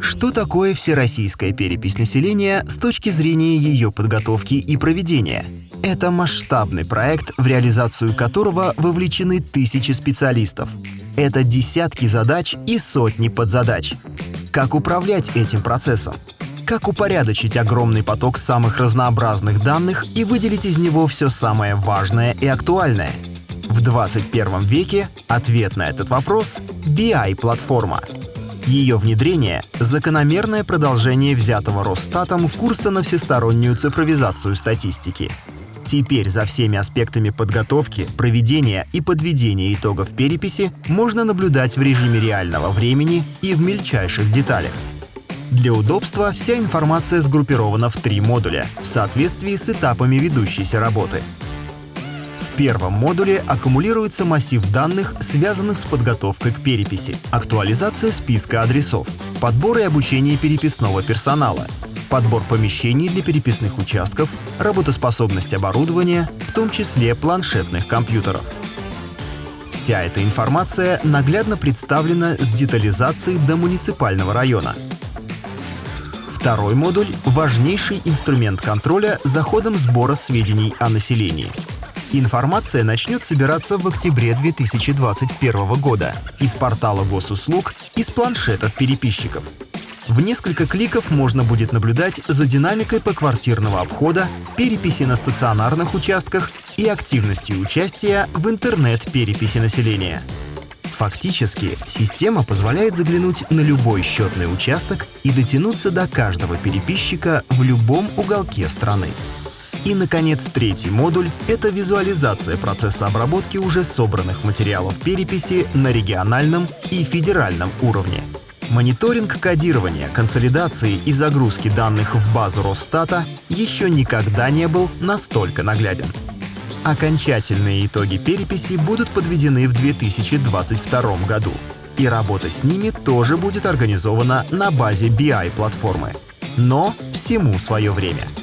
Что такое всероссийская перепись населения с точки зрения ее подготовки и проведения? Это масштабный проект, в реализацию которого вовлечены тысячи специалистов. Это десятки задач и сотни подзадач. Как управлять этим процессом? Как упорядочить огромный поток самых разнообразных данных и выделить из него все самое важное и актуальное? В 21 веке ответ на этот вопрос — BI-платформа. Ее внедрение — закономерное продолжение взятого Росстатом курса на всестороннюю цифровизацию статистики. Теперь за всеми аспектами подготовки, проведения и подведения итогов переписи можно наблюдать в режиме реального времени и в мельчайших деталях. Для удобства вся информация сгруппирована в три модуля в соответствии с этапами ведущейся работы — первом модуле аккумулируется массив данных, связанных с подготовкой к переписи, актуализация списка адресов, подбор и обучение переписного персонала, подбор помещений для переписных участков, работоспособность оборудования, в том числе планшетных компьютеров. Вся эта информация наглядно представлена с детализацией до муниципального района. Второй модуль — важнейший инструмент контроля за ходом сбора сведений о населении — Информация начнет собираться в октябре 2021 года из портала госуслуг и с планшетов переписчиков. В несколько кликов можно будет наблюдать за динамикой поквартирного обхода, переписи на стационарных участках и активностью участия в интернет-переписи населения. Фактически, система позволяет заглянуть на любой счетный участок и дотянуться до каждого переписчика в любом уголке страны. И, наконец, третий модуль — это визуализация процесса обработки уже собранных материалов переписи на региональном и федеральном уровне. Мониторинг кодирования, консолидации и загрузки данных в базу Росстата еще никогда не был настолько нагляден. Окончательные итоги переписи будут подведены в 2022 году, и работа с ними тоже будет организована на базе BI-платформы. Но всему свое время —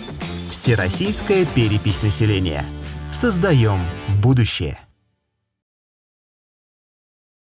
Всероссийская перепись населения. Создаем будущее.